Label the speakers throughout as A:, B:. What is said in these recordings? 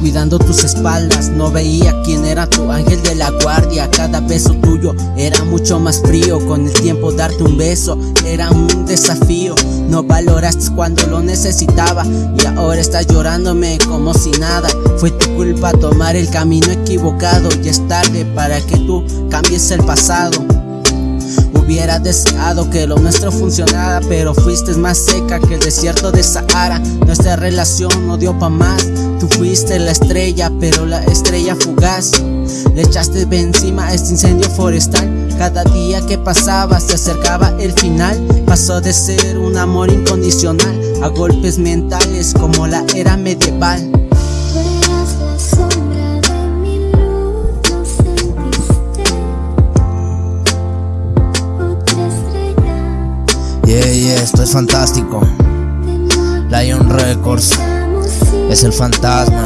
A: cuidando tus espaldas. No veía quién era tu ángel de la guardia. Cada beso tuyo era mucho más frío. Con el tiempo darte un beso era un desafío. No valoraste cuando lo necesitaba Y ahora estás llorándome como si nada. Fue tu culpa tomar el camino equivocado. Y es tarde para que tú cambies el pasado Hubiera deseado que lo nuestro funcionara Pero fuiste más seca que el desierto de Sahara. Nuestra relación no dio pa' más. Tú fuiste la estrella, pero la estrella fugaz. Le echaste encima este incendio forestal. Cada día que pasaba se acercaba el final. Pasó de ser un amor incondicional A golpes mentales como la era medieval
B: Yeah, esto es fantástico. Lion Records es el fantasma.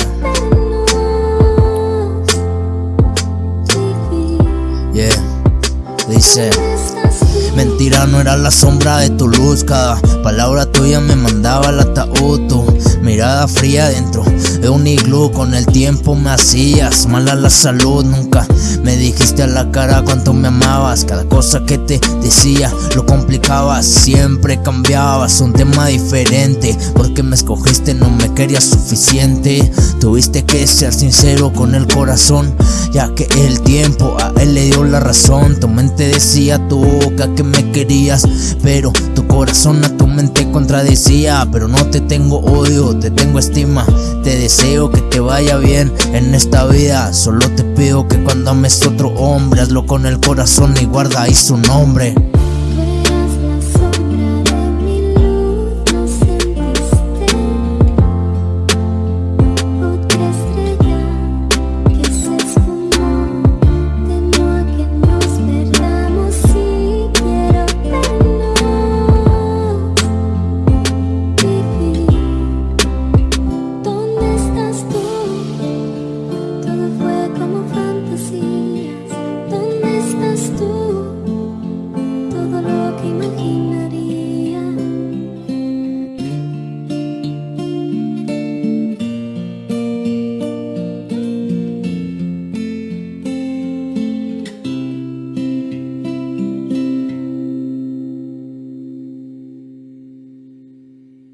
B: Yeah, dice. Mentira no era la sombra de tu luz. Cada palabra tuya me mandaba al ataúd. Tu mirada fría dentro de un iglú. Con el tiempo me hacías mal a la salud. Nunca me dijiste a la cara cuánto me amabas. Cada cosa que te decía lo complicabas. Siempre cambiabas un tema diferente. Porque me escogiste no me querías suficiente. Tuviste que ser sincero con el corazón Ya que el tiempo a él le dio la razón decía tu boca que me querías Pero tu corazón a tu mente contradecía. Pero no te tengo odio, te tengo estima Te deseo que te vaya bien en esta vida. Solo te pido que cuando ames otro hombre Hazlo con el corazón y guarda ahí su nombre